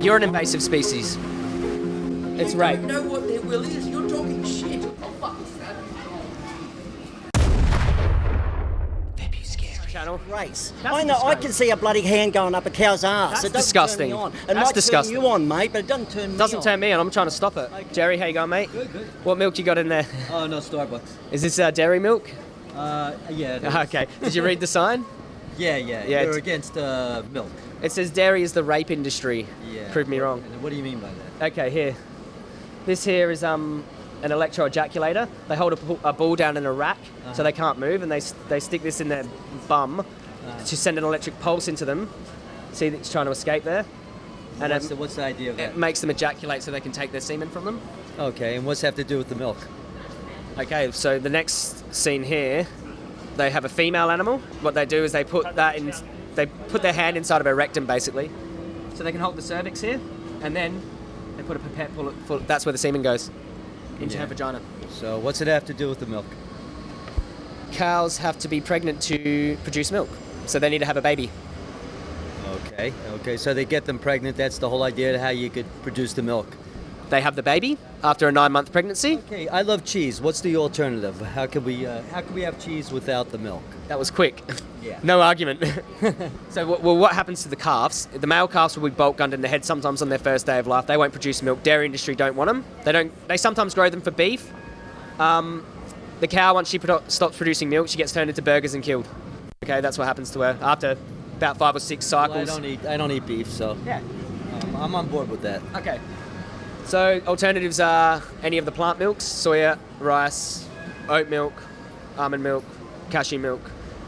You're an invasive species. It's you rape. don't know what their will is. You're talking shit. Oh, fuck that. Channel. race. That's I know. I can see a bloody hand going up a cow's ass. That's it disgusting. Turn me on. It That's might disgusting. turn you on, mate, but it doesn't turn me Doesn't on. turn me on. I'm trying to stop it. Jerry, how you going, mate? Good, good. What milk you got in there? Oh, no, Starbucks. Is this uh, dairy milk? Uh, yeah. it is. Okay. Did you read the sign? Yeah, yeah. Yeah, You're it's- against uh, milk. It says dairy is the rape industry. Yeah. Prove me wrong. What do you mean by that? Okay, here. This here is um an electroejaculator. They hold a, a ball down in a rack so Uh-huh. they can't move, and they they stick this in their bum Uh-huh. to send an electric pulse into them. See it's trying to escape there, and what's, it, the, what's the idea of that? it makes them ejaculate so they can take their semen from them. Okay, and what's that have to do with the milk? Okay, so the next scene here, they have a female animal. What they do is they put that in, they put their hand inside of her rectum basically, so they can hold the cervix here, and then they put a pipette full. Of, full that's where the semen goes into Yeah. her vagina. So what's it have to do with the milk? Cows have to be pregnant to produce milk, so they need to have a baby. Okay, okay. So they get them pregnant. That's the whole idea of how you could produce the milk. They have the baby after a nine-month pregnancy. Okay, I love cheese. What's the alternative? How could we uh, how could we have cheese without the milk? That was quick. Yeah. no argument. so, well, what happens to the calves? The male calves will be bolt gunned in the head sometimes on their first day of life. They won't produce milk. Dairy industry don't want them. They don't. They sometimes grow them for beef. Um, the cow, once she produ- stops producing milk, she gets turned into burgers and killed. Okay, that's what happens to her after about five or six Well, I cycles. don't eat I don't eat beef, so yeah. um, I'm on board with that. Okay. So alternatives are any of the plant milks: soya, rice, oat milk, almond milk, cashew milk.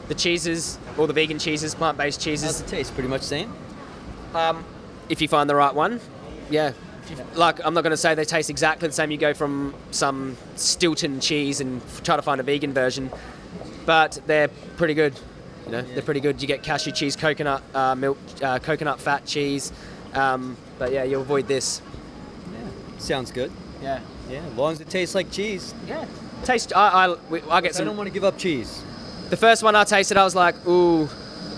The cheeses, all the vegan cheeses, plant-based How's cheeses. it taste? Pretty much the same. Um, if you find the right one, yeah. Like I'm not going to say they taste exactly the same. You go from some Stilton cheese and try to find a vegan version, but they're pretty good. You know, they're pretty good. You get cashew cheese, coconut uh, milk, uh, coconut fat cheese. Um, but yeah, you avoid this. Sounds good. Yeah. Yeah, as long as it tastes like cheese. Yeah. Taste. I I, we- I get some. I don't want to give up cheese. The first one I tasted, I was like, ooh,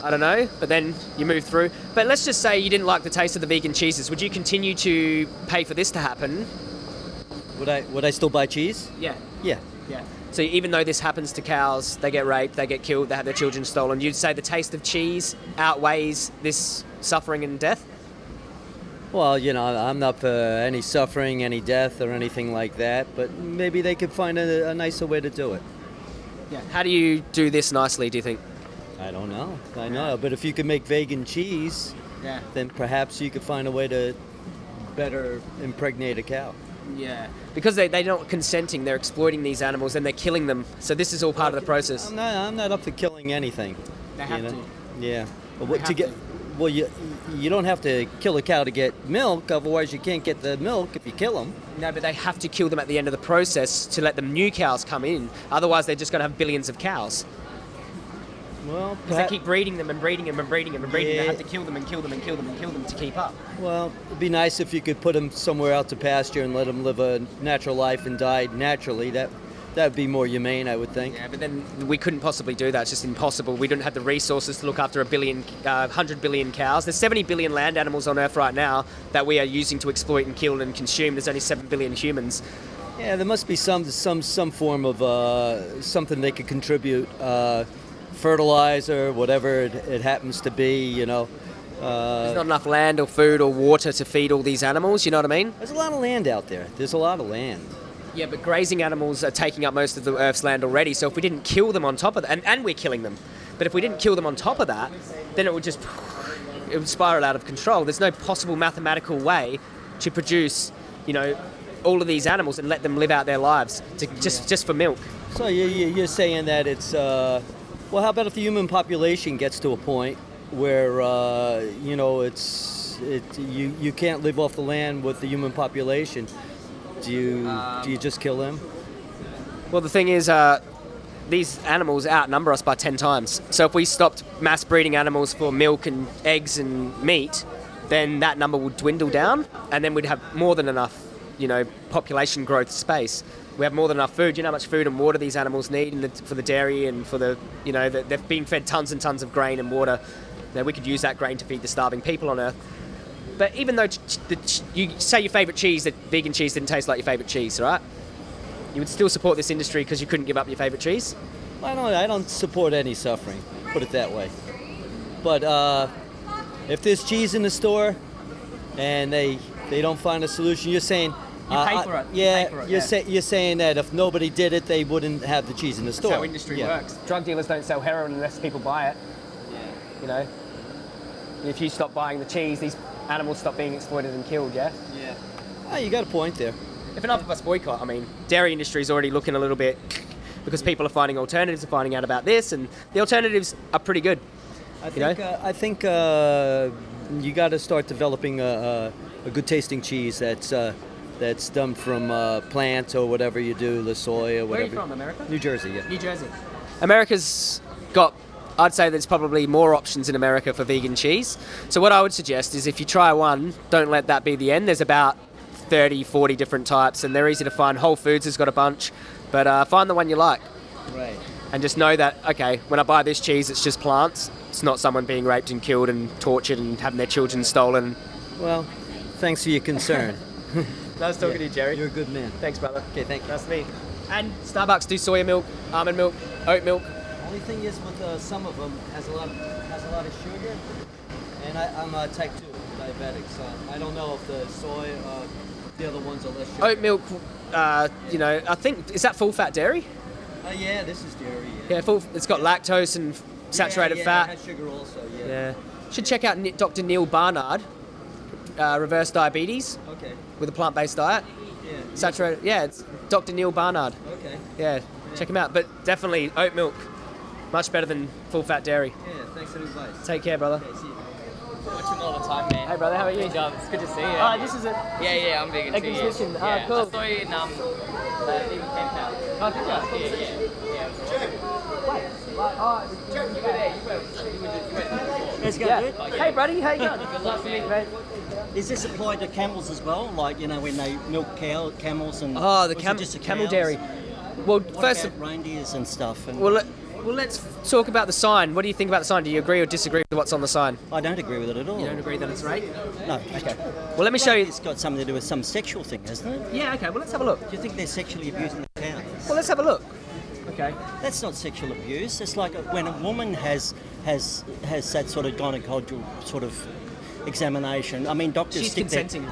I don't know. But then you move through. But let's just say you didn't like the taste of the vegan cheeses. Would you continue to pay for this to happen? Would I would I still buy cheese? Yeah. Yeah. Yeah. So even though this happens to cows, they get raped, they get killed, they have their children stolen. You'd say the taste of cheese outweighs this suffering and death? Well, you know, I'm not for any suffering, any death, or anything like that. But maybe they could find a, a nicer way to do it. Yeah. How do you do this nicely? Do you think? I don't know. I know. But if you could make vegan cheese, Yeah. then perhaps you could find a way to better impregnate a cow. Yeah. Because they, they're not consenting, they're exploiting these animals and they're killing them. So this is all part of the process. I'm not. I'm not up for killing anything. They you have know? to. Yeah. But what to get? to. Well, you you don't have to kill a cow to get milk. Otherwise, you can't get the milk if you kill them. No, but they have to kill them at the end of the process to let the new cows come in. Otherwise, they're just going to have billions of cows. Well, Because they keep breeding them and breeding them and breeding them and breeding. them They have to kill them and kill them and kill them and kill them to keep up. well, it'd be nice if you could put them somewhere out to pasture and let them live a natural life and die naturally. That that would be more humane, I would think. Yeah, but then we couldn't possibly do that. It's just impossible. We don't have the resources to look after a billion, uh, 100 billion cows. There's 70 billion land animals on Earth right now that we are using to exploit and kill and consume. There's only 7 billion humans. Yeah, there must be some some some form of uh, something they could contribute, uh, fertilizer, whatever it, it happens to be. You know, uh, There's not enough land or food or water to feed all these animals. You know what I mean? there's a lot of land out there. There's a lot of land. Yeah, but grazing animals are taking up most of the Earth's land already. So if we didn't kill them on top of that, and, and we're killing them, but if we didn't kill them on top of that, then it would just it would spiral out of control. There's no possible mathematical way to produce, you know, all of these animals and let them live out their lives to, just just for milk. So you, you, you're saying that it's uh, well, how about if the human population gets to a point where uh, you know it's it you you can't live off the land with the human population? Do you do you just kill them? Well, the thing is, uh, these animals outnumber us by 10 times. So if we stopped mass breeding animals for milk and eggs and meat, then that number would dwindle down, and then we'd have more than enough, you know, population growth space. We have more than enough food. You know how much food and water these animals need the, for the dairy and for the, you know, the, they've been fed tons and tons of grain and water. Now we could use that grain to feed the starving people on Earth. But even though the you say your favourite cheese, that vegan cheese didn't taste like your favourite cheese, right? You would still support this industry because you couldn't give up your favourite cheese. I don't. I don't support any suffering. Put it that way. But uh, if there's cheese in the store, and they they don't find a solution, you're saying. You uh, pay for it. You Yeah, pay for it, you're, yeah. say, you're saying that if nobody did it, they wouldn't have the cheese in the store. That's how industry Yeah. works. Drug dealers don't sell heroin unless people buy it. You know. If you stop buying the cheese, these animals stop being exploited and killed. Yeah. Yeah. Oh, you got a point there. If enough of us boycott, I mean, dairy industry is already looking a little bit because people are finding alternatives, and finding out about this, and the alternatives are pretty good. I You know? think uh, I think uh, you got to start developing a, a, a good tasting cheese that's uh, that's done from uh, plants or whatever you do, the soy or whatever. Where are whatever. you from, America? New Jersey, yeah. New Jersey. America's got, I'd say there's probably more options in America for vegan cheese. So what I would suggest is if you try one, don't let that be the end. There's about 30, 40 different types, and they're easy to find. Whole Foods has got a bunch, but uh, find the one you like. Right. And just know that, okay, when I buy this cheese, it's just plants. It's not someone being raped and killed and tortured and having their children stolen. Well, thanks for your concern. Nice talking to you, Jerry. You're a good man. Thanks, brother. Okay, thank you. Nice to meet you. And Starbucks do soya milk, almond milk, oat milk. Only thing is with uh, some of them has a lot has a lot of sugar, and I, I'm uh, type two diabetic, so I don't know if the soy, uh, the other ones are less sugar. Oat milk, uh, you know, I think, is that full fat dairy? Uh, yeah, this is dairy. Yeah, full, it's got lactose and saturated yeah, fat. Yeah, it has sugar also. Yeah. Yeah. Should check out Dr. Neal Barnard, uh, reverse diabetes Okay. with a plant based diet. Yeah. Saturated, yeah, it's Dr. Neal Barnard. Okay. Yeah, check him out. But definitely oat milk, much better than full fat dairy. Yeah. Thanks for the advice. Take care, brother. Okay, see you. Watching all the time, man. Hey, brother, how are you? Good job. It's good to see you. Oh, this is a. yeah, yeah, I'm vegan too. Yeah. Exhibition. Oh, yeah. cool. I saw you in um, uh, Vegan Camp Out. Oh, did you? Yeah, yeah, yeah. Wait. Oh, You were there. You were. You were, you went. Let's go, yeah. good. Hey, buddy, how you going? Good luck, Nice to meet. Is this applied to camels as well? Like, you know, when they milk cow, camels and. Oh, the or cam- just the camel cows? dairy. Well, What first, about reindeers and stuff? And well, let, well, let's talk about the sign. What do you think about the sign? Do you agree or disagree with what's on the sign? I don't agree with it at all. You don't agree that it's rape? No. Okay. Well, let me show you. It's got something to do with some sexual thing, hasn't it? Yeah, okay. Well, let's have a look. Do you think they're sexually abusing the cows? Well, let's have a look. Okay. That's not sexual abuse. It's like when a woman has has has that sort of gynecological sort of examination. I mean, doctors She's stick their- consenting.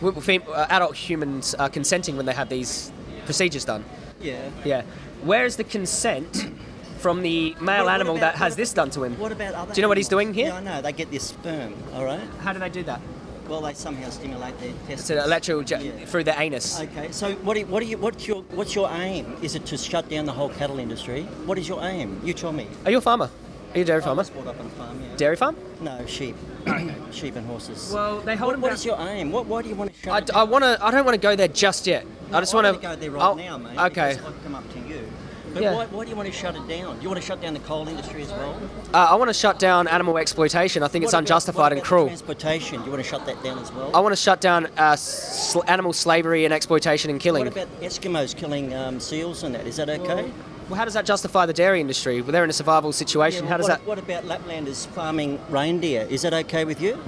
Well, uh, adult humans are consenting when they have these procedures done. Yeah. Yeah. Where is the consent from the male What- what animal about- that has this done to him? What about other? Do you know what he's doing here? Yeah, I know. They get their sperm. All right. How do they do that? Well, they somehow stimulate their testes. It's an electrical Yeah. through the anus. Okay, so what do you, what do you, what's your what's your aim? Is it to shut down the whole cattle industry? What is your aim? You tell me. Are you a farmer? Are you a dairy I farmer? was brought up on a farm. Yeah. Dairy farm? No, sheep. sheep and horses. Well, they hold what, what is your aim? What, why do you want to shut I, I want to. I don't want to go there just yet. I just want to go there right now, mate. Okay. I've come up to you. But Yeah. why, why do you want to shut it down? Do you want to shut down the coal industry as well? Uh, I want to shut down animal exploitation. I think it's about- unjustified what and cruel. Transportation. Do you want to shut that down as well? I want to shut down uh, sl- animal slavery and exploitation and killing. What about Eskimos killing um, seals and that? Is that okay? Well, how does that justify the dairy industry? Well, they're in a survival situation. Yeah, how does what, that What about Laplanders farming reindeer? Is that okay with you?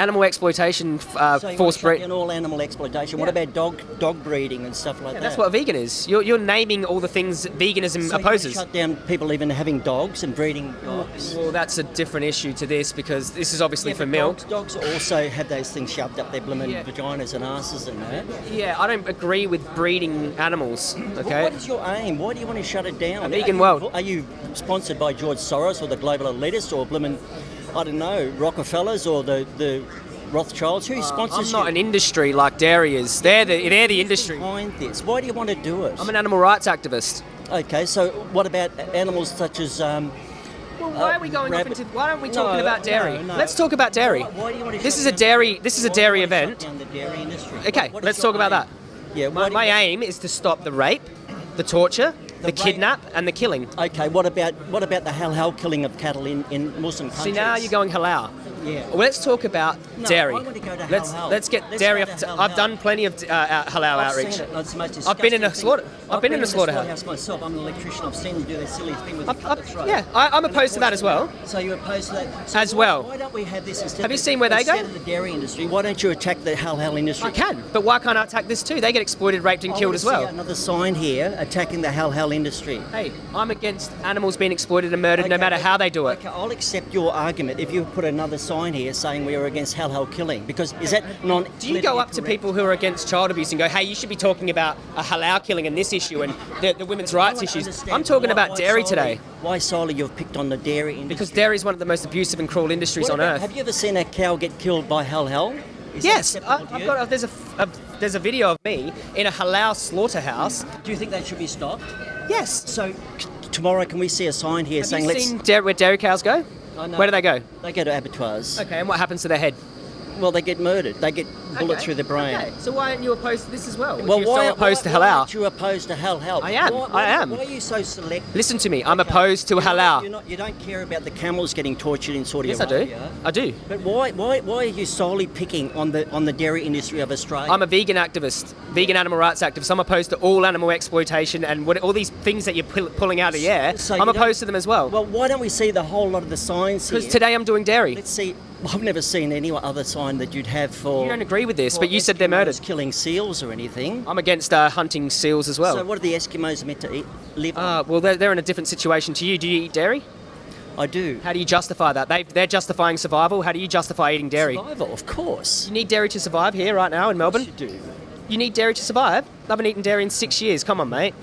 Animal exploitation, uh, So forced shut all animal exploitation. What about dog dog breeding and stuff like that? That's what vegan is. You're, you're naming all the things veganism so you opposes. Shut down people even having dogs and breeding dogs. Well, that's a different issue to this because this is obviously Yeah, for milk. Dogs, dogs also have those things shoved up their blooming Yeah. vaginas and asses and that. Yeah, I don't agree with breeding animals. Well, Okay. what is your aim? Why do you want to shut it down? A vegan are you, world. Are you sponsored by George Soros or the global elitists or blooming, I don't know, Rockefellers or the, the Rothschilds? Who sponsors Uh, I'm not you? an industry like dairy is. They're the they're the industry. behind this? Why do you want to do it? I'm an animal rights activist. Okay, so what about animals such as um, Well, why Uh, are we going rabbit- off into? Why aren't we No, talking about dairy? no, no. Let's talk about dairy. Why, why do you want to This is a dairy. This is a why do you dairy event. dairy industry? Okay, What is let's talk about that. Yeah, My, my aim is to stop the rape, the torture, the, rape- kidnap and the killing. Okay, what about what about the halal killing of cattle in, in Muslim countries? See now you're going halal. Yeah. Well, let's talk about No, dairy. I want to go to let's halal. let's get Let's dairy off. to. I've done plenty of uh, uh, halal I've outreach. Seen it. It's the most I've been in a slaughter- thing. I've been in a slaughterhouse. myself. I'm an electrician. I've seen them do that silly thing with the I've- the I've- throat. yeah, I- I'm And opposed to that as well. So you're opposed to that So As why- well. Why don't we have this instead? Have you seen where they go? Instead of the dairy industry, why don't you attack the halal industry? I can, but why can't I attack this too? They get exploited, raped, and I killed as well. Another sign here attacking the halal industry. Hey, I'm against animals being exploited and murdered, no matter how they do it. Okay, I'll accept your argument if you put another sign here saying we are against halal killing because is that non? Do you go up to people who are against child abuse and go, "Hey, you should be talking about a halal killing and this issue and the, the women's rights issues"? I'm talking about dairy today Why solely you've picked on the dairy industry? because dairy is one of the most abusive and cruel industries What on about- earth. Have you ever seen a cow get killed by halal? Is Yes, I, I've got. A, there's a, a- uh, there's a video of me in a halal slaughterhouse. Do you think that should be stopped? Yes. So tomorrow, can we see a sign here Have saying you let's? seen where dairy cows go? I know. Where do they go? They go to abattoirs. Okay, and what happens to their head? Well, they get murdered. They get bullet Okay, through the brain. Okay, so why aren't you opposed to this as well? Well, why, so opposed why, to why halal? aren't you opposed to halal? I am, Why, I am. Why are you so selective? Listen to me. I'm Okay. opposed to You're not- halal. You're not, you don't care about the camels getting tortured in Saudi yes, I do. I do. But why, why, why are you solely picking on the on the dairy industry of Australia? I'm a vegan activist, vegan animal rights activist. I'm opposed to all animal exploitation and what, all these things that you're pull, pulling out of the air. So I'm opposed to them as well. well, why don't we see the whole lot of the signs Because today I'm doing dairy. Let's see. I've never seen any other sign that you'd have for. You don't agree with this, but you said they're murdered. Killing seals or anything. I'm against uh, hunting seals as well. So what are the Eskimos meant to eat? Live on? Uh, well, they're, they're in a different situation to you. Do you eat dairy? I do. How do you justify that? They, they're justifying survival. How do you justify eating dairy? Survival, of course. You need dairy to survive here right now in Melbourne. You do. You need dairy to survive. I haven't eaten dairy in six years. Come on, mate.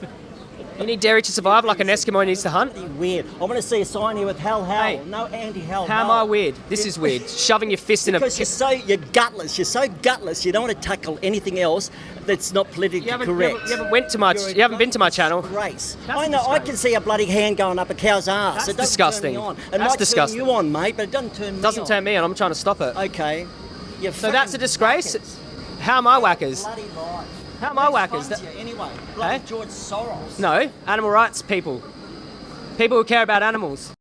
You need dairy to survive like an Eskimo needs to hunt. Weird. I want to see a sign here with hell, hell. Hey. no anti-hell. How am I weird? This is weird. Shoving your fist in a. Because you're so you're gutless. You're so gutless. You don't want to tackle anything else that's not politically You correct. haven't, you haven't went to my. You haven't been to my channel. That's I know. I can see a bloody hand going up a cow's ass. That's it doesn't disgusting. Turn me on. It That's might disgusting. turn you on, mate, but it doesn't turn me Doesn't on. turn me on. I'm trying to stop it. Okay. You're So that's a disgrace. How am I whackers? How am I whackers? That- anyway, Hey? George Soros. No, animal rights people. People who care about animals.